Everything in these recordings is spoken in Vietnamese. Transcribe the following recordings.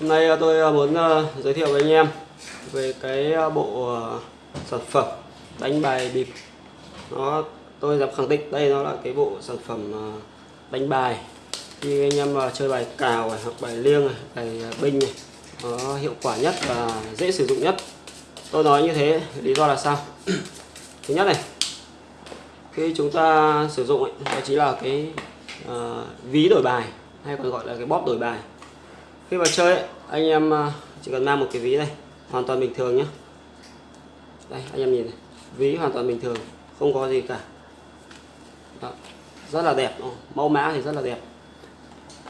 Hôm nay ờ, tôi ờ, muốn ờ, giới thiệu với anh em về cái bộ sản phẩm đánh bài bịp. Nó tôi dám khẳng định đây nó là cái bộ sản phẩm đánh bài khi anh em chơi bài cào này, hoặc bài liêng này, bài binh này nó hiệu quả nhất và dễ sử dụng nhất. Tôi nói như thế lý do là sao? Thứ nhất này khi chúng ta sử dụng ấy, đó chính là cái uh, ví đổi bài hay còn gọi là cái bóp đổi bài khi vào chơi ấy, anh em à, chỉ cần mang một cái ví này hoàn toàn bình thường nhé đây anh em nhìn này ví hoàn toàn bình thường không có gì cả. Đó. rất là đẹp mẫu mã thì rất là đẹp.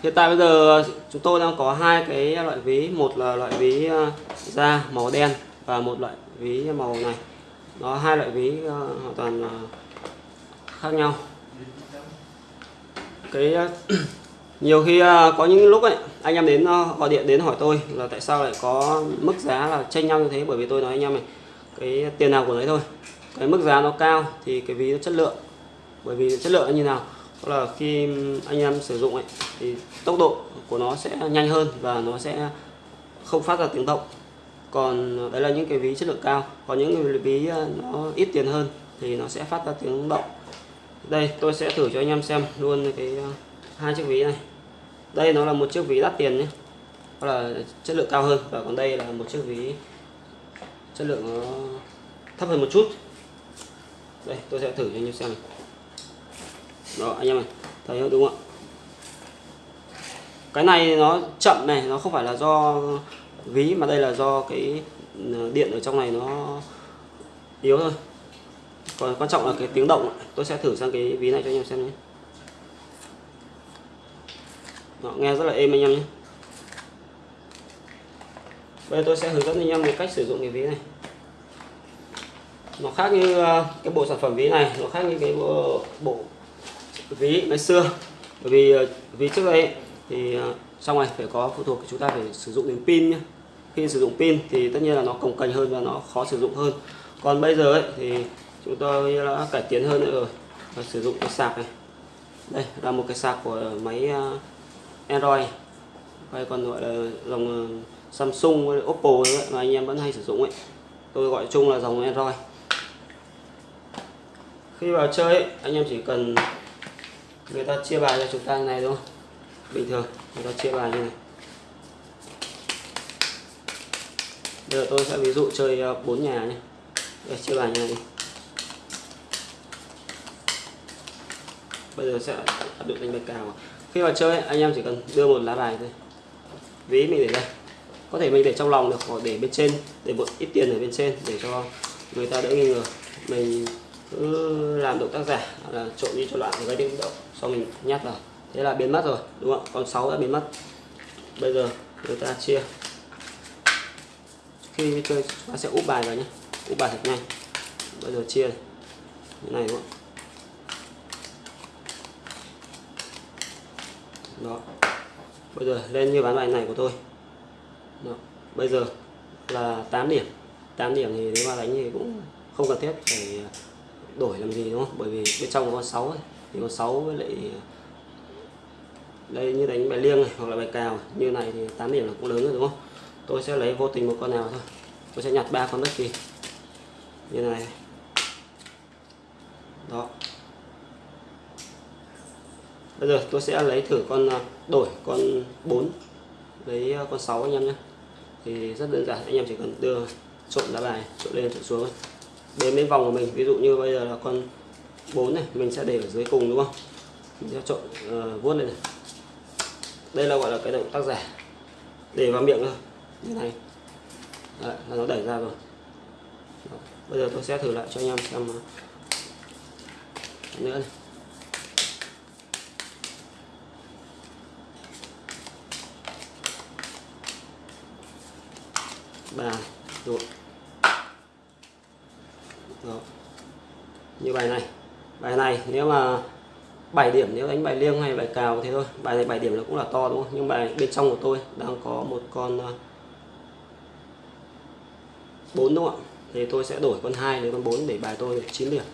Hiện tại bây giờ chúng tôi đang có hai cái loại ví một là loại ví à, da màu đen và một loại ví màu này. Nó hai loại ví à, hoàn toàn khác nhau. Cái nhiều khi à, có những lúc ấy, anh em đến à, gọi điện đến hỏi tôi là tại sao lại có mức giá là tranh nhau như thế? Bởi vì tôi nói anh em này, cái tiền nào của đấy thôi. Cái mức giá nó cao thì cái ví nó chất lượng. Bởi vì chất lượng như nào? Đó là khi anh em sử dụng ấy, thì tốc độ của nó sẽ nhanh hơn và nó sẽ không phát ra tiếng động. Còn đấy là những cái ví chất lượng cao. Còn những cái ví à, nó ít tiền hơn thì nó sẽ phát ra tiếng động. Đây, tôi sẽ thử cho anh em xem luôn cái hai chiếc ví này. Đây nó là một chiếc ví đắt tiền nhé. Đó là chất lượng cao hơn và còn đây là một chiếc ví chất lượng nó thấp hơn một chút. Đây, tôi sẽ thử cho anh em xem này. đó, anh em này thấy không? Đúng không ạ? Cái này nó chậm này, nó không phải là do ví mà đây là do cái ờ, điện ở trong này nó yếu thôi. Còn quan trọng là cái tiếng động tôi sẽ thử sang cái ví này cho anh em xem nhé. Đó, nghe rất là êm anh em nhé. Bây giờ tôi sẽ hướng dẫn anh em về cách sử dụng cái ví này. Nó khác như ờ, cái bộ sản phẩm ví này nó khác như cái bộ, bộ ví ngày xưa. Bởi vì ờ, ví trước đây thì ờ, xong trong này phải có phụ thuộc chúng ta phải sử dụng đến pin nhé. Khi sử dụng pin thì tất nhiên là nó cồng kềnh hơn và nó khó sử dụng hơn. Còn bây giờ ấy, thì chúng tôi đã cải tiến hơn nữa rồi. Và sử dụng cái sạc này. Đây là một cái sạc của máy Android. Hay còn gọi là dòng ờ, Samsung hay Oppo ấy, mà anh em vẫn hay sử dụng ấy. Tôi gọi chung là dòng Android. Khi vào chơi ấy, anh em chỉ cần người ta chia bài cho chúng ta như này đúng không bình thường người ta chia bài như này. Bây giờ tôi sẽ ví dụ chơi ờ, bốn nhà nhé. Đây, chia bài như này đi. Bây giờ sẽ áp dụng đánh bài cào khi vào chơi, anh em chỉ cần đưa một lá bài thôi. Ví mình để đây. Có thể mình để trong lòng được, hoặc để bên trên, để một ít tiền ở bên trên, để cho người ta đỡ nghi ngờ. Mình cứ làm động tác giả là trộn đi cho loạn thì gây tiếng động sau mình nhắc vào. Thế là biến mất rồi, đúng không? Còn 6 đã biến mất. Bây giờ người ta chia. Khi chơi, ta sẽ úp bài vào nhé. Úp bài thật nhanh. Bây giờ chia như này đúng không? Đó. Bây giờ lên như ván bài này của tôi. Đó. bây giờ là 8 điểm. 8 điểm thì nếu mà đánh thì cũng không cần thiết phải đổi làm gì, đúng không? Bởi vì bên trong có con 6 ấy. thì con 6 với lại đây như đánh bài liêng này hoặc là bài cào. Như này thì 8 điểm là cũng lớn rồi, đúng không? Tôi sẽ lấy vô tình một con nào thôi. Tôi sẽ nhặt ba con bất kỳ. Như này. Đó bây giờ tôi sẽ lấy thử con à, đổi con 4 lấy à, con 6 anh em nhé. Thì rất đơn giản anh em chỉ cần đưa trộn lá bài trộn lên trộn xuống đến bên vòng của mình ví dụ như bây giờ là con 4 này mình sẽ để ở dưới cùng đúng không? Mình sẽ trộn uh, vuốt lên này. Đây là gọi là cái động tác giả. Để vào miệng thôi. Như này. Đấy, là nó đẩy ra rồi. Đó. bây giờ tôi sẽ thử lại cho anh em xem nữa này. Ba rồi Đó. như bài này. Bài này nếu mà 7 điểm, nếu đánh bài liêng hay bài cào thế thôi. Bài này 7 điểm nó cũng là to, đúng không? Nhưng bài bên trong của tôi đang có một con à, bốn, đúng không ạ? Thì tôi sẽ đổi con hai lấy con 4 để bài tôi được 9 điểm.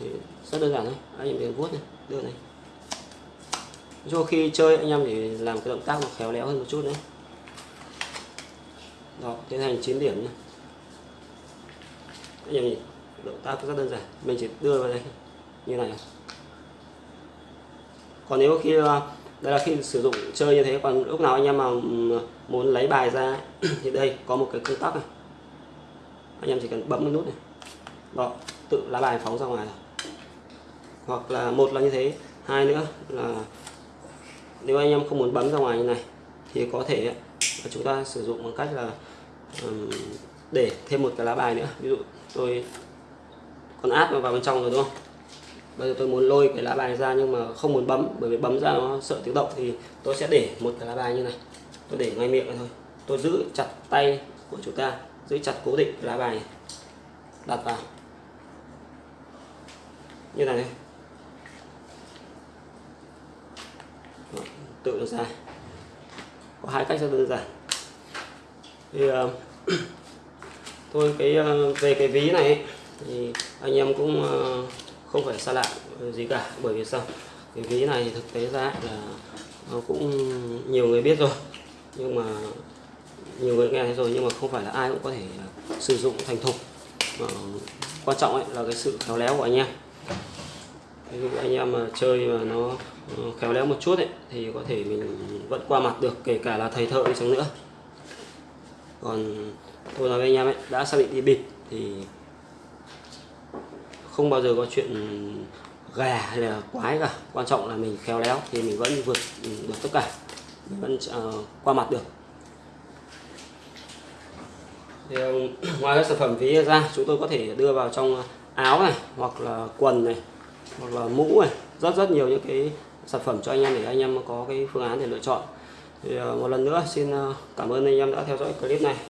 Thì rất đơn giản thôi. Anh em vuốt này đưa này. Cho khi chơi anh em để làm cái động tác nó khéo léo hơn một chút đấy đó, tiến hành 9 điểm nhé. Anh em nhìn động tác rất đơn giản. Mình chỉ đưa vào đây như này. Còn nếu khi à, đây là khi sử dụng chơi như thế, còn lúc nào anh em mà muốn lấy bài ra thì đây, có một cái công tắc này. Anh em chỉ cần bấm cái nút này. Đó, tự lá bài phóng ra ngoài rồi hoặc là một là như thế. Hai nữa là nếu anh em không muốn bấm ra ngoài như này, thì có thể và chúng ta sử dụng bằng cách là um, để thêm một cái lá bài nữa. Ví dụ tôi còn áp vào bên trong rồi đúng không? Bây giờ tôi muốn lôi cái lá bài ra nhưng mà không muốn bấm bởi vì bấm ra nó sợ tiếng động. Thì tôi sẽ để một cái lá bài như này. Tôi để ngay miệng thôi. Tôi giữ chặt tay của chúng ta giữ chặt cố định lá bài này. đặt vào. Như này. Tự nó ra có hai cách rất đơn giản. Thì uh, cái uh, về cái ví này ấy, thì anh em cũng uh, không phải xa lạ gì cả bởi vì sao? Cái ví này thực tế ra là nó cũng nhiều người biết rồi nhưng mà nhiều người nghe thấy rồi nhưng mà không phải là ai cũng có thể sử dụng thành thục. Mà quan trọng ấy là cái sự khéo léo của anh em ví dụ anh em mà chơi mà nó khéo léo một chút ấy thì có thể mình vẫn qua mặt được kể cả là thầy thợ đi chăng nữa. Còn tôi nói với anh em ấy đã xác định đi bịt thì không bao giờ có chuyện gà hay là quái cả. Quan trọng là mình khéo léo thì mình vẫn vượt được tất cả. Mình vẫn uh, qua mặt được. Thì, à, ngoài các sản phẩm ví ra chúng tôi có thể đưa vào trong áo này hoặc là quần này hoặc là mũ này, rất rất nhiều những cái sản phẩm cho anh em để anh em có cái phương án để lựa chọn. Thì ờ, một lần nữa, xin ờ, cảm ơn anh em đã theo dõi clip này.